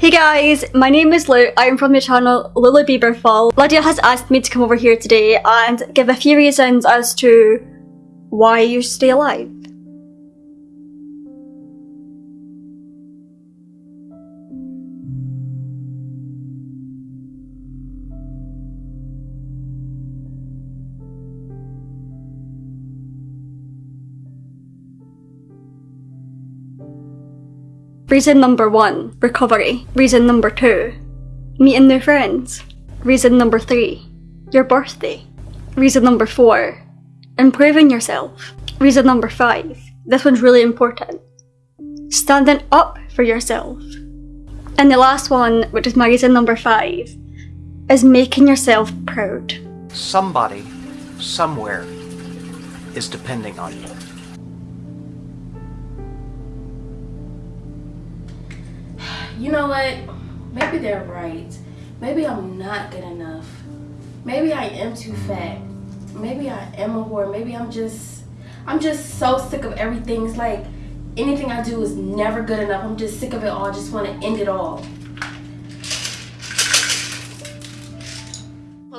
Hey guys, my name is Lou. I'm from the channel Lulu Bieber Fall. Lydia has asked me to come over here today and give a few reasons as to why you stay alive. Reason number one, recovery. Reason number two, meeting new friends. Reason number three, your birthday. Reason number four, improving yourself. Reason number five, this one's really important, standing up for yourself. And the last one, which is my reason number five, is making yourself proud. Somebody, somewhere, is depending on you. You know what? Maybe they're right. Maybe I'm not good enough. Maybe I am too fat. Maybe I am a whore. Maybe I'm just, I'm just so sick of everything. It's like anything I do is never good enough. I'm just sick of it all. I just want to end it all.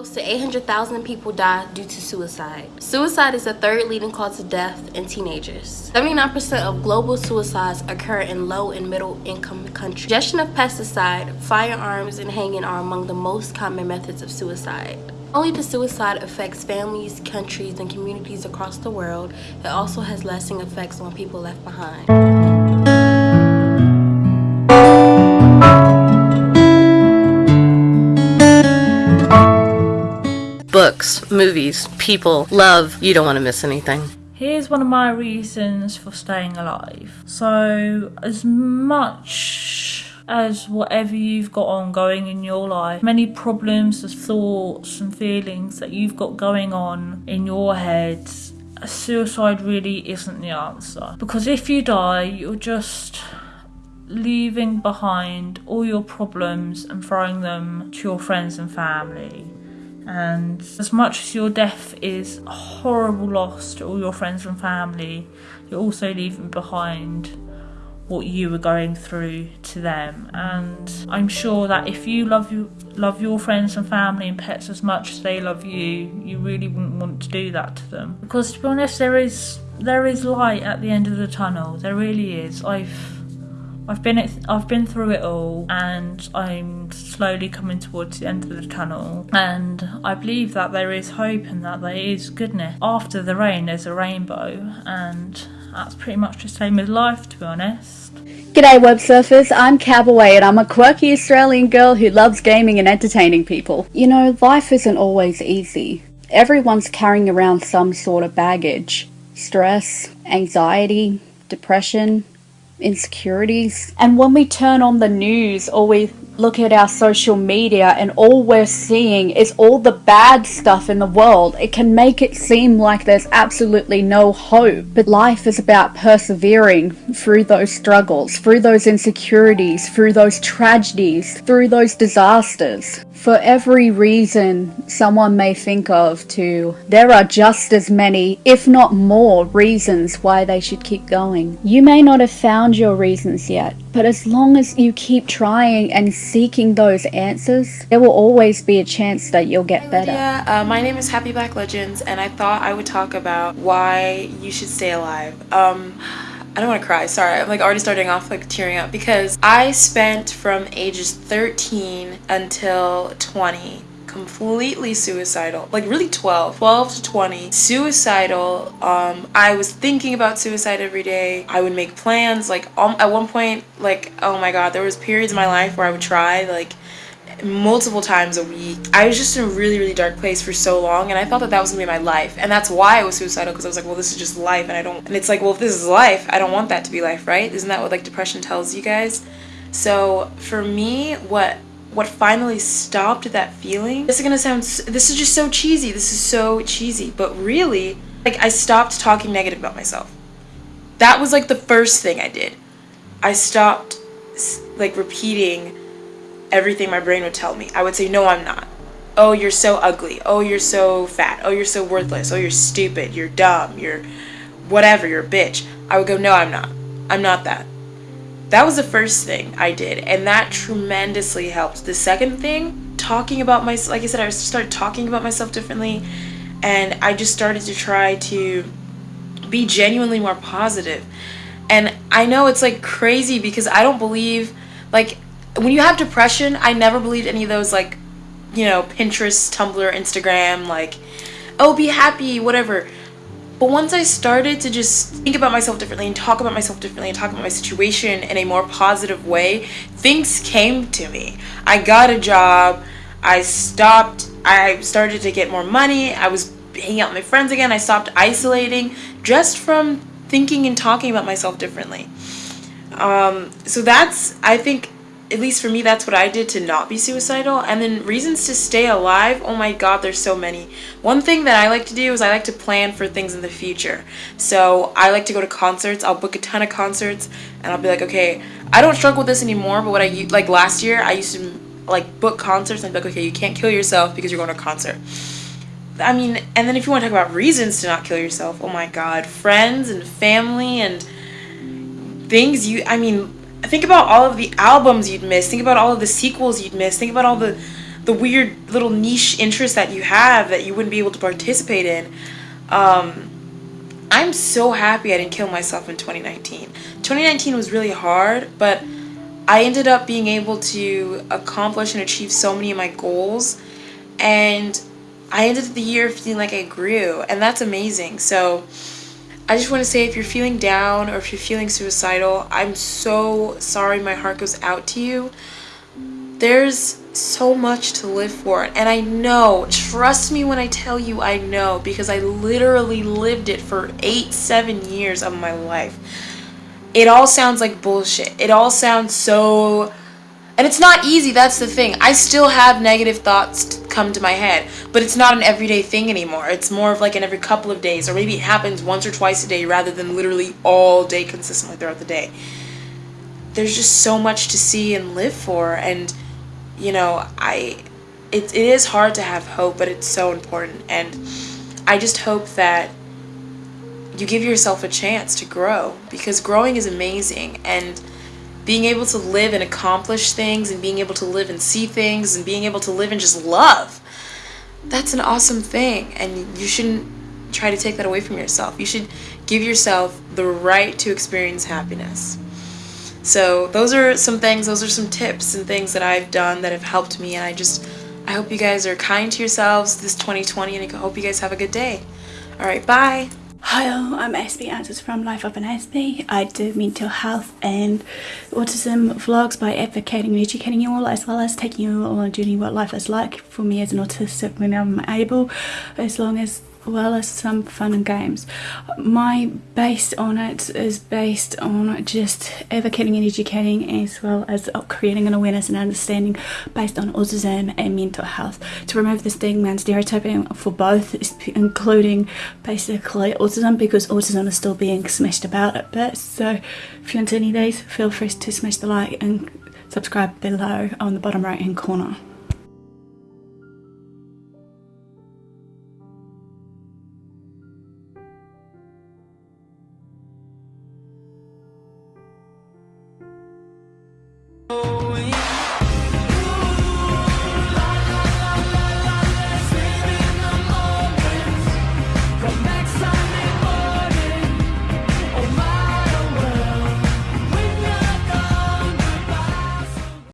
Close to 800,000 people die due to suicide. Suicide is the third leading cause of death in teenagers. 79% of global suicides occur in low and middle income countries. Ingestion of pesticide, firearms, and hanging are among the most common methods of suicide. Only the suicide affects families, countries, and communities across the world, it also has lasting effects on people left behind. Movies, people, love. You don't want to miss anything. Here's one of my reasons for staying alive. So, as much as whatever you've got ongoing in your life, many problems, the thoughts, and feelings that you've got going on in your head, suicide really isn't the answer. Because if you die, you're just leaving behind all your problems and throwing them to your friends and family. And as much as your death is a horrible loss to all your friends and family, you're also leaving behind what you were going through to them. And I'm sure that if you love you love your friends and family and pets as much as they love you, you really wouldn't want to do that to them. Because to be honest, there is there is light at the end of the tunnel. There really is. I've I've been I've been through it all, and I'm slowly coming towards the end of the tunnel. And I believe that there is hope and that there is goodness. After the rain, there's a rainbow, and that's pretty much the same as life, to be honest. G'day web surfers, I'm Cowboy and I'm a quirky Australian girl who loves gaming and entertaining people. You know, life isn't always easy. Everyone's carrying around some sort of baggage. Stress, anxiety, depression, insecurities. And when we turn on the news or we look at our social media and all we're seeing is all the bad stuff in the world, it can make it seem like there's absolutely no hope. But life is about persevering through those struggles, through those insecurities, through those tragedies, through those disasters. For every reason someone may think of to, there are just as many, if not more, reasons why they should keep going. You may not have found your reasons yet, but as long as you keep trying and seeking those answers, there will always be a chance that you'll get better. Yeah, uh, my name is Happy Black Legends, and I thought I would talk about why you should stay alive. Um, I don't want to cry, sorry. I'm like already starting off like tearing up because I spent from ages 13 until 20 completely suicidal like really 12 12 to 20 suicidal um i was thinking about suicide every day i would make plans like um, at one point like oh my god there was periods in my life where i would try like multiple times a week. I was just in a really, really dark place for so long, and I thought that that was gonna be my life, and that's why I was suicidal because I was like, well, this is just life, and I don't. And it's like, well, if this is life, I don't want that to be life, right? Isn't that what like depression tells you guys? So for me, what what finally stopped that feeling? This is gonna sound. This is just so cheesy. This is so cheesy, but really, like I stopped talking negative about myself. That was like the first thing I did. I stopped like repeating everything my brain would tell me. I would say, no, I'm not. Oh, you're so ugly. Oh, you're so fat. Oh, you're so worthless. Oh, you're stupid. You're dumb. You're whatever. You're a bitch. I would go, no, I'm not. I'm not that. that was the first thing I did, and that tremendously helped. The second thing, talking about my like I said, I started talking about myself differently, and I just started to try to be genuinely more positive. And I know it's like crazy because I don't believe like when you have depression, I never believed any of those like you know, Pinterest, Tumblr, Instagram like oh, be happy, whatever. But once I started to just think about myself differently and talk about myself differently and talk about my situation in a more positive way, things came to me. I got a job. I stopped. I started to get more money. I was hanging out with my friends again. I stopped isolating just from thinking and talking about myself differently. Um, so that's, I think, at least for me, that's what I did to not be suicidal. And then reasons to stay alive, oh my god, there's so many. One thing that I like to do is I like to plan for things in the future. So I like to go to concerts. I'll book a ton of concerts and I'll be like, okay, I don't struggle with this anymore, but what I, like last year, I used to like book concerts and be like, okay, you can't kill yourself because you're going to a concert. I mean, and then if you want to talk about reasons to not kill yourself, oh my god, friends and family and things you, I mean, think about all of the albums you'd miss. Think about all of the sequels you'd miss. Think about all the the weird little niche interests that you have that you wouldn't be able to participate in. Um, I'm so happy I didn't kill myself in 2019. 2019 was really hard, but I ended up being able to accomplish and achieve so many of my goals, and I ended the year feeling like I grew, and that's amazing. So I just want to say if you're feeling down or if you're feeling suicidal, I'm so sorry my heart goes out to you. There's so much to live for and I know, trust me when I tell you I know because I literally lived it for 8 7 years of my life. It all sounds like bullshit. It all sounds so and it's not easy, that's the thing. I still have negative thoughts come to my head, but it's not an everyday thing anymore. It's more of like an every couple of days, or maybe it happens once or twice a day rather than literally all day consistently throughout the day. There's just so much to see and live for, and you know, I it, it is hard to have hope, but it's so important, and I just hope that you give yourself a chance to grow because growing is amazing and being able to live and accomplish things and being able to live and see things and being able to live and just love that's an awesome thing. And you shouldn't try to take that away from yourself. You should give yourself the right to experience happiness. So those are some things those are some tips and things that I've done that have helped me. And I just I hope you guys are kind to yourselves this 2020 and I hope you guys have a good day. All right bye Hi, I'm Aspie Answers from Life of an Aspie. I do mental health and autism vlogs by advocating and educating you all as well as taking you all on a journey what life is like for me as an autistic when I'm able as long as well as some fun and games. My base on it is based on just advocating and educating as well as creating an awareness and understanding based on autism and mental health to remove the stigma and stereotyping for both including basically autism because autism is still being smashed about a bit so if you're into any of these feel free to smash the like and subscribe below on the bottom right hand corner.